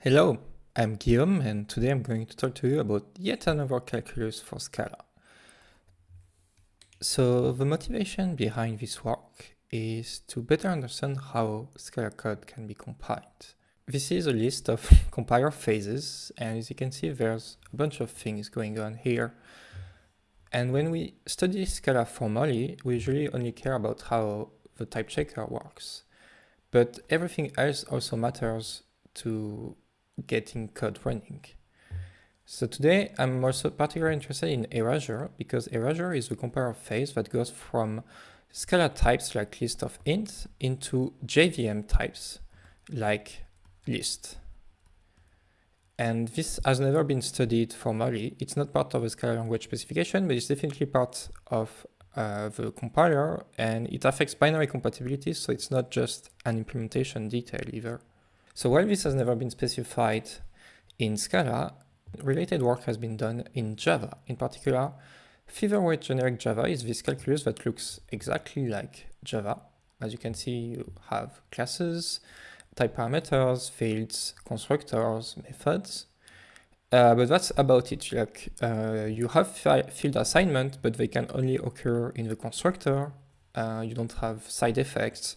Hello, I'm Guillaume and today I'm going to talk to you about yet another calculus for Scala. So the motivation behind this work is to better understand how Scala code can be compiled. This is a list of compiler phases and as you can see there's a bunch of things going on here. And when we study Scala formally, we usually only care about how the type checker works. But everything else also matters to getting code running. So today I'm also particularly interested in erasure because erasure is the compiler phase that goes from Scala types like list of int into JVM types like list. And this has never been studied formally. It's not part of the Scala language specification, but it's definitely part of uh, the compiler and it affects binary compatibility. So it's not just an implementation detail either. So while this has never been specified in Scala, related work has been done in Java. In particular, featherweight generic Java is this calculus that looks exactly like Java. As you can see, you have classes, type parameters, fields, constructors, methods. Uh, but that's about it. Like uh, you have field assignment, but they can only occur in the constructor. Uh, you don't have side effects.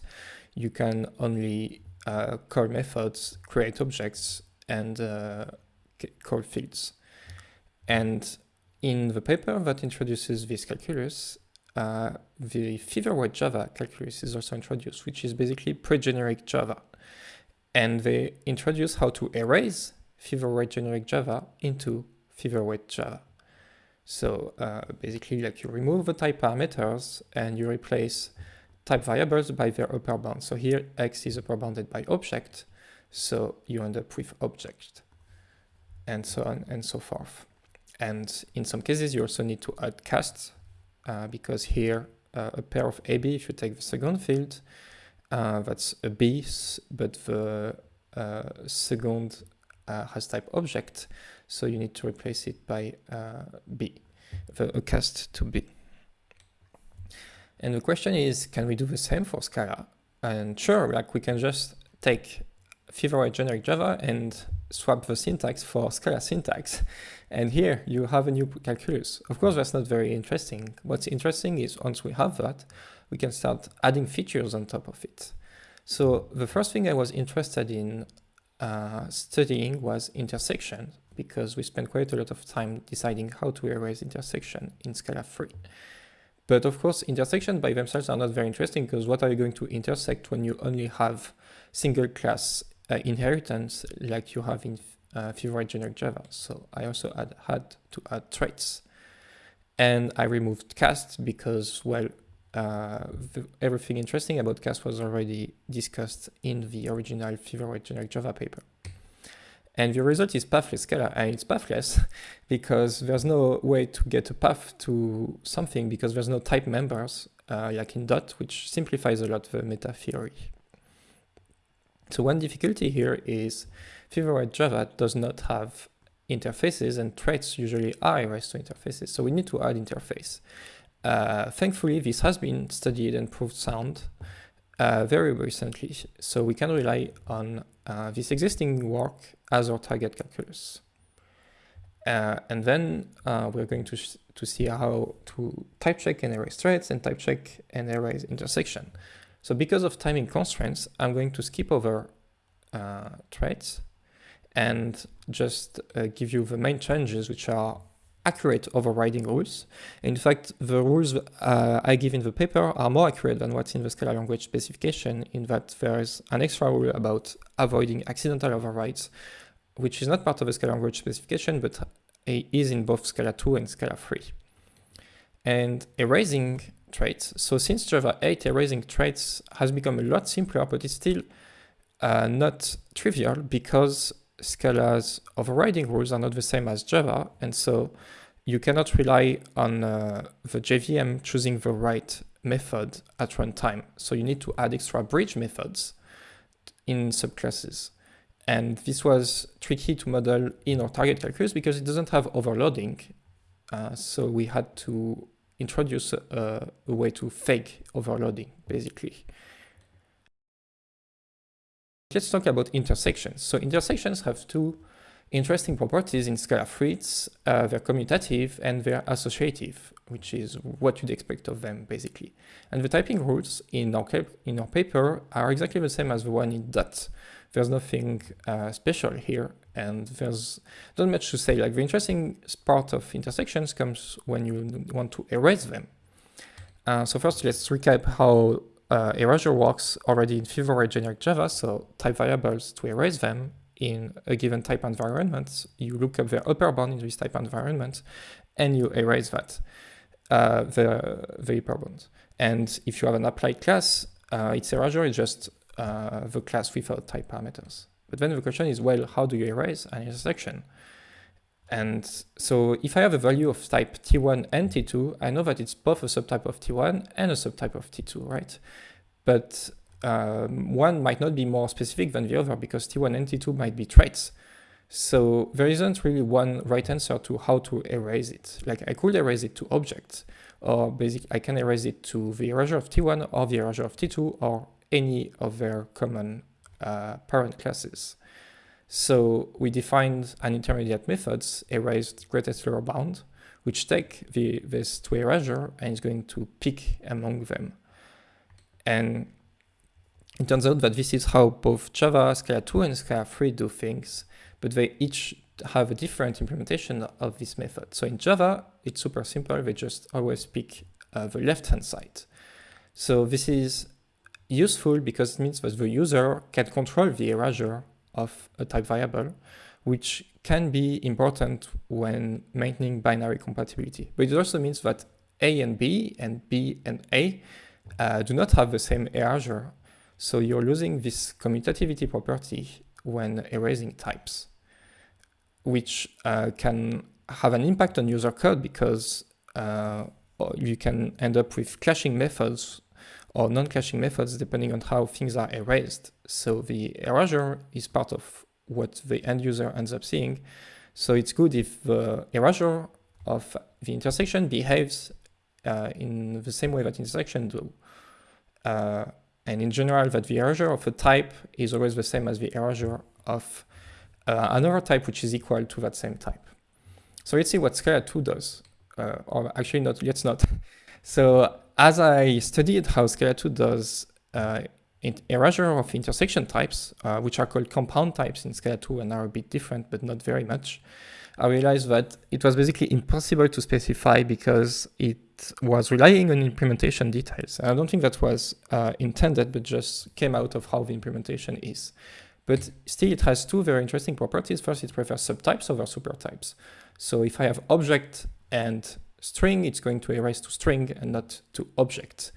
You can only uh, call methods, create objects, and uh, call fields. And in the paper that introduces this calculus, uh, the featherweight Java calculus is also introduced, which is basically pre-generic Java. And they introduce how to erase featherweight generic Java into featherweight Java. So uh, basically like you remove the type parameters and you replace type variables by their upper bound. So here x is upper bounded by object, so you end up with object, and so on and so forth. And in some cases, you also need to add cast, uh, because here uh, a pair of AB, if you take the second field, uh, that's a B, but the uh, second uh, has type object, so you need to replace it by uh, B, the, a cast to B. And the question is, can we do the same for Scala? And sure, like we can just take featherweight generic Java and swap the syntax for Scala syntax. And here you have a new calculus. Of course, that's not very interesting. What's interesting is once we have that, we can start adding features on top of it. So the first thing I was interested in uh, studying was intersection because we spent quite a lot of time deciding how to erase intersection in Scala 3. But of course, intersections by themselves are not very interesting because what are you going to intersect when you only have single class uh, inheritance like you have in uh, featherweight generic Java. So I also had, had to add traits. And I removed cast because, well, uh, everything interesting about cast was already discussed in the original featherweight generic Java paper. And the result is pathless Scala, and it's pathless because there's no way to get a path to something because there's no type members uh, like in Dot, which simplifies a lot the meta theory. So one difficulty here is featherweight Java does not have interfaces and traits usually are erased to interfaces. So we need to add interface. Uh, thankfully, this has been studied and proved sound uh, very recently. So we can rely on uh, this existing work as our target calculus. Uh, and then uh, we're going to, to see how to type check and erase traits and type check and erase intersection. So because of timing constraints, I'm going to skip over uh, traits and just give you the main changes, which are accurate overriding rules. In fact, the rules uh, I give in the paper are more accurate than what's in the Scala language specification in that there is an extra rule about avoiding accidental overrides, which is not part of the Scala language specification, but is in both Scala 2 and Scala 3. And erasing traits. So since Java 8, erasing traits has become a lot simpler, but it's still uh, not trivial because Scala's overriding rules are not the same as Java, and so you cannot rely on uh, the JVM choosing the right method at runtime. So you need to add extra bridge methods in subclasses. And this was tricky to model in our target calculus because it doesn't have overloading. Uh, so we had to introduce a, a way to fake overloading, basically. Let's talk about intersections. So intersections have two interesting properties in Scala 3. Uh, they're commutative and they're associative, which is what you'd expect of them, basically. And the typing rules in our, in our paper are exactly the same as the one in DOT. There's nothing uh, special here, and there's not much to say. Like the interesting part of intersections comes when you want to erase them. Uh, so first, let's recap how uh, erasure works already in Fever generic Java. So type variables to erase them in a given type environment, you look up the upper bound in this type environment, and you erase that, uh, the, the upper bound. And if you have an applied class, uh, its erasure is just uh, the class without type parameters. But then the question is, well, how do you erase an intersection? And so if I have a value of type T1 and T2, I know that it's both a subtype of T1 and a subtype of T2, right? But um, one might not be more specific than the other because T1 and T2 might be traits. So there isn't really one right answer to how to erase it. Like I could erase it to objects, or basically I can erase it to the erasure of T1 or the erasure of T2 or any of their common uh, parent classes. So we defined an intermediate methods erased greatest lower bound, which take the, this to erasure and is going to pick among them. And it turns out that this is how both Java, Scala 2 and Scala 3 do things, but they each have a different implementation of this method. So in Java, it's super simple. They just always pick uh, the left-hand side. So this is useful because it means that the user can control the erasure of a type variable, which can be important when maintaining binary compatibility. But it also means that A and B and B and A uh, do not have the same erasure so you're losing this commutativity property when erasing types, which uh, can have an impact on user code because uh, you can end up with clashing methods or non-clashing methods depending on how things are erased. So the erasure is part of what the end user ends up seeing. So it's good if the erasure of the intersection behaves uh, in the same way that intersection do. Uh, and in general that the erasure of a type is always the same as the erasure of uh, another type which is equal to that same type. So let's see what Scala 2 does, uh, or actually not, let's not. so as I studied how Scala 2 does uh, erasure of intersection types, uh, which are called compound types in Scala 2 and are a bit different, but not very much, I realized that it was basically impossible to specify because it was relying on implementation details. I don't think that was uh, intended, but just came out of how the implementation is. But still, it has two very interesting properties. First, it prefers subtypes over supertypes. So if I have object and string, it's going to erase to string and not to object,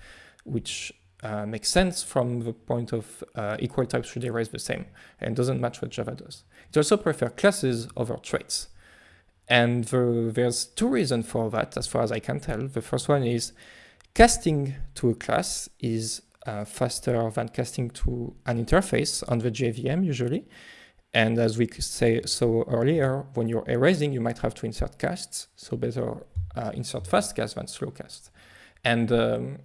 which uh, makes sense from the point of uh, equal types should erase the same and doesn't match what Java does. It also prefers classes over traits. And the, there's two reasons for that, as far as I can tell. The first one is casting to a class is uh, faster than casting to an interface on the JVM usually. And as we say so earlier, when you're erasing, you might have to insert casts. So better uh, insert fast cast than slow cast. And um,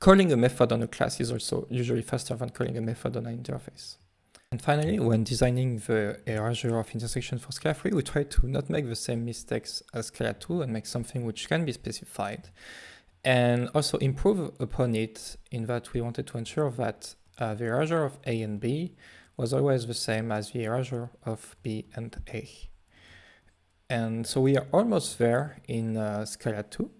calling a method on a class is also usually faster than calling a method on an interface. And finally, when designing the erasure of intersection for Scala 3, we try to not make the same mistakes as Scala 2 and make something which can be specified. And also improve upon it in that we wanted to ensure that uh, the erasure of A and B was always the same as the erasure of B and A. And so we are almost there in uh, Scala 2,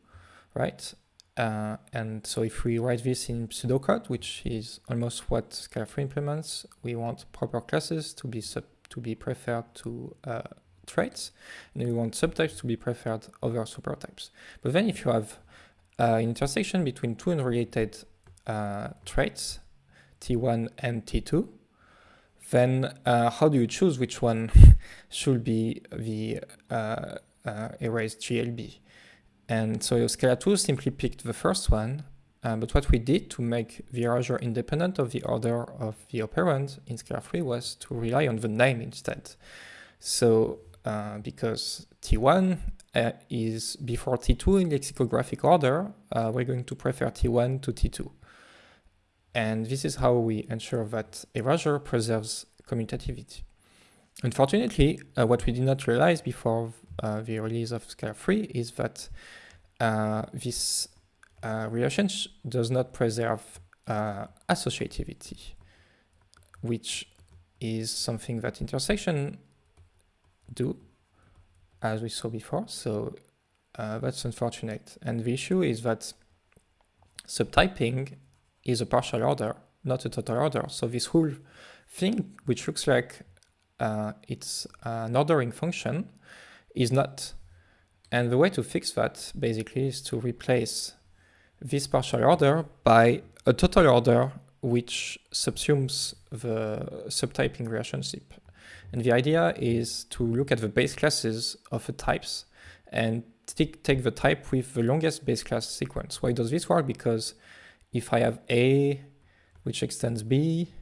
right? Uh, and so if we write this in pseudocode, which is almost what Scala 3 implements, we want proper classes to be sub to be preferred to uh, traits, and we want subtypes to be preferred over supertypes. But then if you have uh, an intersection between two unrelated uh, traits, T1 and T2, then uh, how do you choose which one should be the uh, erased GLB? And so Scala 2 simply picked the first one, uh, but what we did to make the erasure independent of the order of the operand in Scala 3 was to rely on the name instead. So uh, because T1 uh, is before T2 in lexicographic order, uh, we're going to prefer T1 to T2. And this is how we ensure that erasure preserves commutativity. Unfortunately, uh, what we did not realize before the release of Scala 3 is that uh, this uh, relationship does not preserve uh, associativity, which is something that intersection do, as we saw before. So uh, that's unfortunate. And the issue is that subtyping is a partial order, not a total order. So this whole thing, which looks like uh, it's an ordering function, is not. And the way to fix that basically is to replace this partial order by a total order which subsumes the subtyping relationship. And the idea is to look at the base classes of the types and take the type with the longest base class sequence. Why does this work? Because if I have A, which extends B,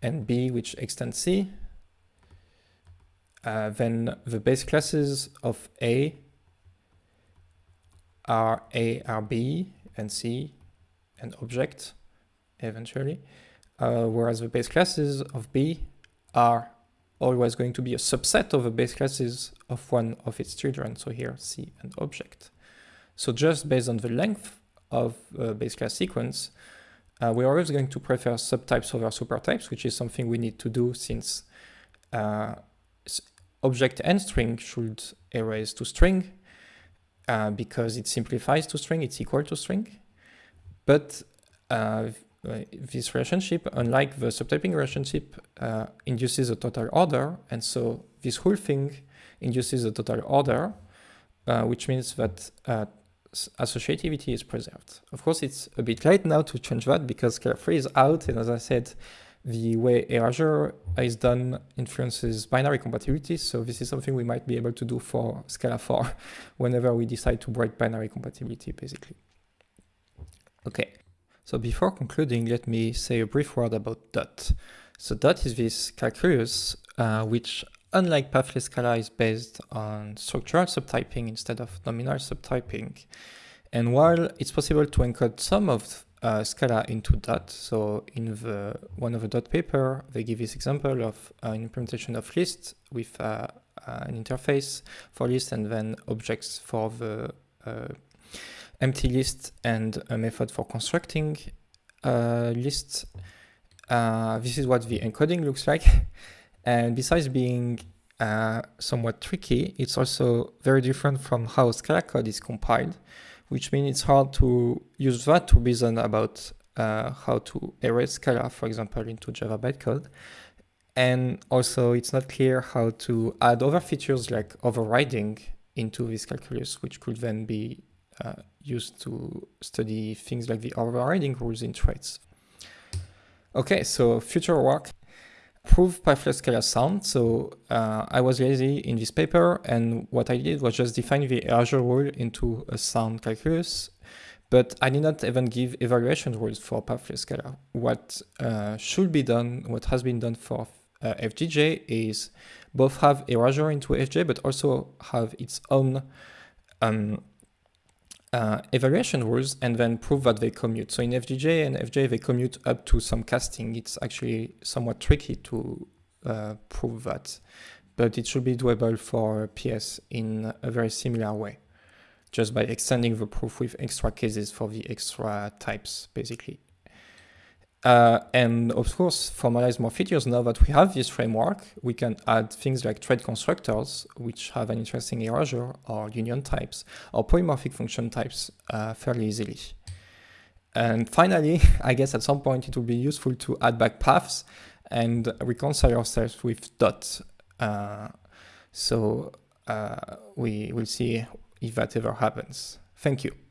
and B, which extends C, uh, then the base classes of A are A are B and C and object eventually, uh, whereas the base classes of B are always going to be a subset of the base classes of one of its children. So here C and object. So just based on the length of a base class sequence, uh, we're always going to prefer subtypes over supertypes, which is something we need to do since uh, object and string should erase to string uh, because it simplifies to string, it's equal to string. But uh, this relationship, unlike the subtyping relationship, uh, induces a total order. And so this whole thing induces a total order, uh, which means that uh, associativity is preserved. Of course, it's a bit late now to change that because Scala 3 is out. And as I said, the way erasure is done influences binary compatibility. So this is something we might be able to do for Scala 4 whenever we decide to break binary compatibility, basically. Okay, so before concluding, let me say a brief word about DOT. So DOT is this calculus uh, which, unlike pathless Scala, is based on structural subtyping instead of nominal subtyping. And while it's possible to encode some of uh, Scala into dot. So in the one of the dot paper, they give this example of uh, an implementation of list with uh, uh, an interface for list and then objects for the uh, empty list and a method for constructing lists. this is what the encoding looks like. and besides being somewhat tricky, it's also very different from how Scala code is compiled which means it's hard to use that to reason about uh, how to erase Scala, for example, into Java bytecode. And also it's not clear how to add other features like overriding into this calculus, which could then be uh, used to study things like the overriding rules in traits. Okay, so future work prove Scala sound. So uh, I was lazy in this paper, and what I did was just define the erasure rule into a sound calculus. But I did not even give evaluation rules for Scala. What uh, should be done, what has been done for uh, FGJ is both have erasure into FJ, but also have its own um, uh, evaluation rules and then prove that they commute. So in FGJ and FJ, they commute up to some casting. It's actually somewhat tricky to uh, prove that, but it should be doable for PS in a very similar way, just by extending the proof with extra cases for the extra types, basically. Uh, and of course, formalize more features now that we have this framework, we can add things like trait constructors, which have an interesting erasure, or union types, or polymorphic function types uh, fairly easily. And finally, I guess at some point it will be useful to add back paths and reconcile ourselves with dot. Uh, so uh, we will see if that ever happens. Thank you.